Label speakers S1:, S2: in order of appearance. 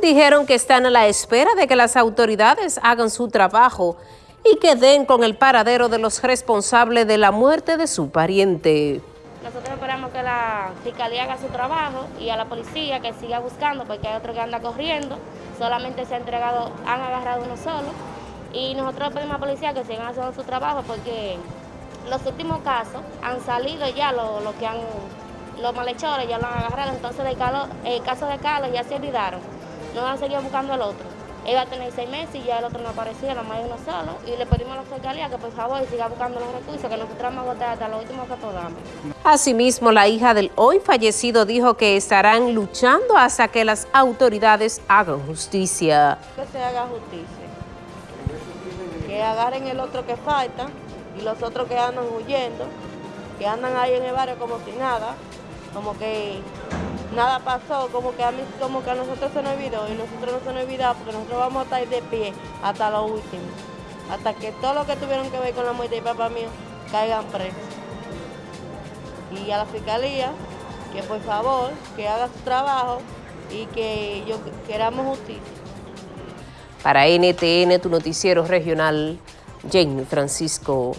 S1: dijeron que están a la espera de que las autoridades hagan su trabajo y que den con el paradero de los responsables de la muerte de su pariente.
S2: Nosotros esperamos que la fiscalía haga su trabajo y a la policía que siga buscando porque hay otro que anda corriendo, solamente se ha entregado, han agarrado uno solo. Y nosotros pedimos a la policía que sigan haciendo su trabajo porque los últimos casos han salido ya los que han, los malhechores ya lo han agarrado, entonces el, caso de Carlos ya se olvidaron, no van a seguir buscando al otro. Él va a tener seis meses y ya el otro no aparecía, la más de uno solo. Y le pedimos a la fiscalía que por favor siga buscando los recursos, que nosotros vamos a votar hasta lo último que podamos.
S1: Asimismo, la hija del hoy fallecido dijo que estarán luchando hasta que las autoridades hagan justicia.
S3: Que se haga justicia. Que agarren el otro que falta y los otros que andan huyendo, que andan ahí en el barrio como si nada, como que nada pasó, como que a mí, como que a nosotros se nos olvidó y nosotros no se nos olvidó porque nosotros vamos a estar de pie hasta lo último, hasta que todo lo que tuvieron que ver con la muerte de papá mío caigan presos. Y a la fiscalía, que por favor, que haga su trabajo y que yo queramos justicia.
S1: Para NTN, tu noticiero regional, Jamie Francisco.